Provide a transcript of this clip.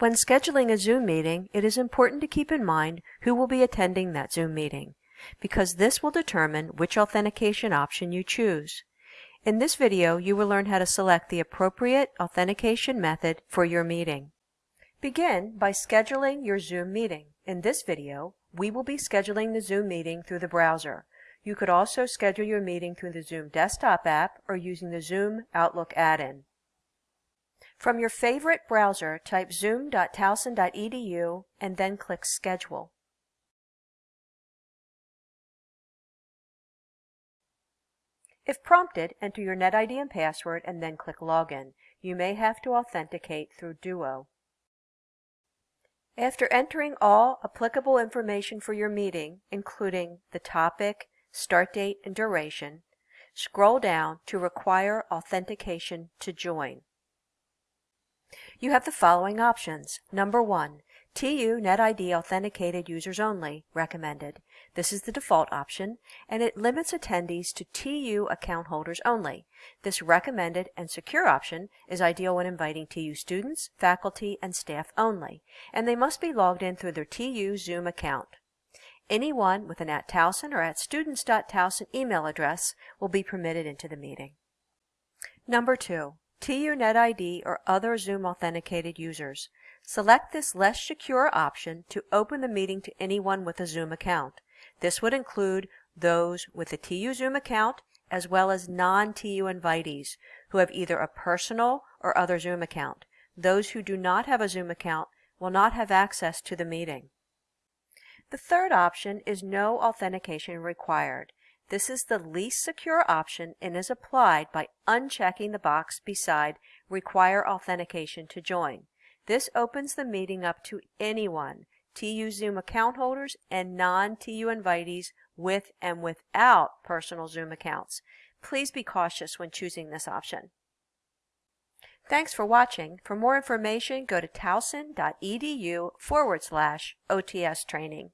When scheduling a Zoom meeting, it is important to keep in mind who will be attending that Zoom meeting, because this will determine which authentication option you choose. In this video, you will learn how to select the appropriate authentication method for your meeting. Begin by scheduling your Zoom meeting. In this video, we will be scheduling the Zoom meeting through the browser. You could also schedule your meeting through the Zoom desktop app or using the Zoom Outlook add-in. From your favorite browser, type zoom.towson.edu and then click Schedule. If prompted, enter your NetID and password and then click Login. You may have to authenticate through Duo. After entering all applicable information for your meeting, including the topic, start date, and duration, scroll down to Require Authentication to Join. You have the following options. Number 1. TU NetID Authenticated Users Only recommended. This is the default option, and it limits attendees to TU account holders only. This recommended and secure option is ideal when inviting TU students, faculty, and staff only, and they must be logged in through their TU Zoom account. Anyone with an at Towson or at students.towson email address will be permitted into the meeting. Number 2. TU NetID or other Zoom authenticated users. Select this less secure option to open the meeting to anyone with a Zoom account. This would include those with a TU Zoom account as well as non-TU invitees who have either a personal or other Zoom account. Those who do not have a Zoom account will not have access to the meeting. The third option is no authentication required. This is the least secure option and is applied by unchecking the box beside Require Authentication to Join. This opens the meeting up to anyone TU Zoom account holders and non-TU invitees with and without personal Zoom accounts. Please be cautious when choosing this option. Thanks for watching. For more information, go to towson.edu forward slash OTS training.